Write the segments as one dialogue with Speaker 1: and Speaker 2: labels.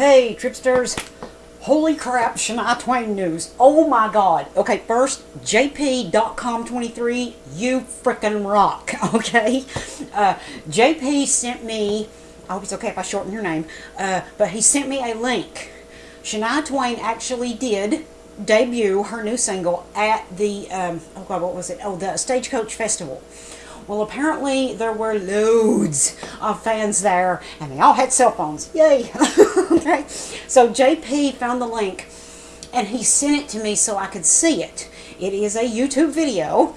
Speaker 1: Hey, Tripsters. Holy crap, Shania Twain news. Oh my god. Okay, first, JP.com23, you freaking rock, okay? Uh, JP sent me, I hope it's okay if I shorten your name, uh, but he sent me a link. Shania Twain actually did debut her new single at the, um, oh god, what was it? Oh, the Stagecoach Festival. Well, apparently there were loads of fans there, and they all had cell phones. Yay! okay, so JP found the link, and he sent it to me so I could see it. It is a YouTube video,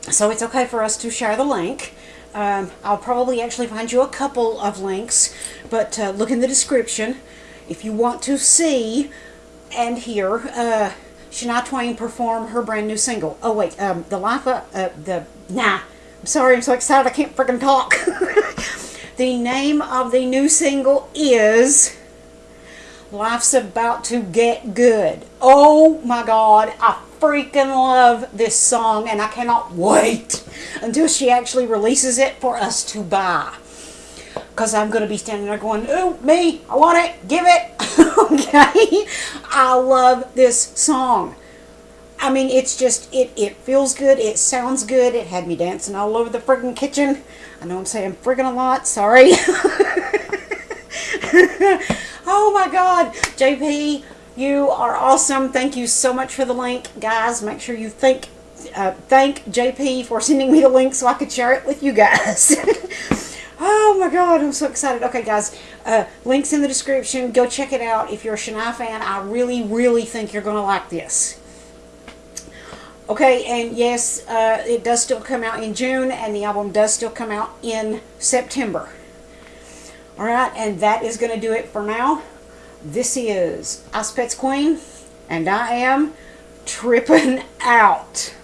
Speaker 1: so it's okay for us to share the link. Um, I'll probably actually find you a couple of links, but uh, look in the description if you want to see and hear uh, Shania Twain perform her brand new single. Oh wait, um, the life of, uh, the nah sorry, I'm so excited I can't freaking talk. the name of the new single is Life's About to Get Good. Oh my god, I freaking love this song and I cannot wait until she actually releases it for us to buy. Because I'm going to be standing there going, ooh, me, I want it, give it. okay? I love this song. I mean, it's just, it, it feels good. It sounds good. It had me dancing all over the friggin' kitchen. I know I'm saying friggin' a lot. Sorry. oh my God. JP, you are awesome. Thank you so much for the link. Guys, make sure you thank, uh, thank JP for sending me the link so I could share it with you guys. Oh my god, I'm so excited. Okay, guys, uh, links in the description. Go check it out. If you're a Shania fan, I really, really think you're going to like this. Okay, and yes, uh, it does still come out in June, and the album does still come out in September. Alright, and that is going to do it for now. This is Ice Pets Queen, and I am tripping out.